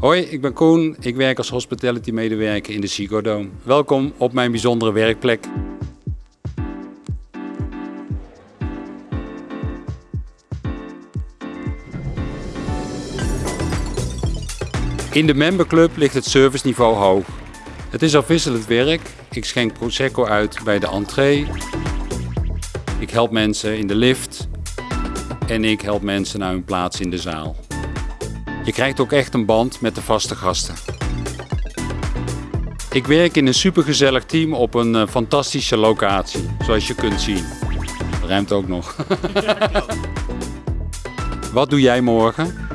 Hoi, ik ben Koen. Ik werk als hospitality medewerker in de Ziggo Dome. Welkom op mijn bijzondere werkplek. In de memberclub ligt het serviceniveau hoog. Het is afwisselend werk. Ik schenk Prosecco uit bij de entree. Ik help mensen in de lift. En ik help mensen naar hun plaats in de zaal. Je krijgt ook echt een band met de vaste gasten. Ik werk in een supergezellig team op een eh, fantastische locatie, zoals je kunt zien. Ruimt ook nog. Wat doe jij morgen?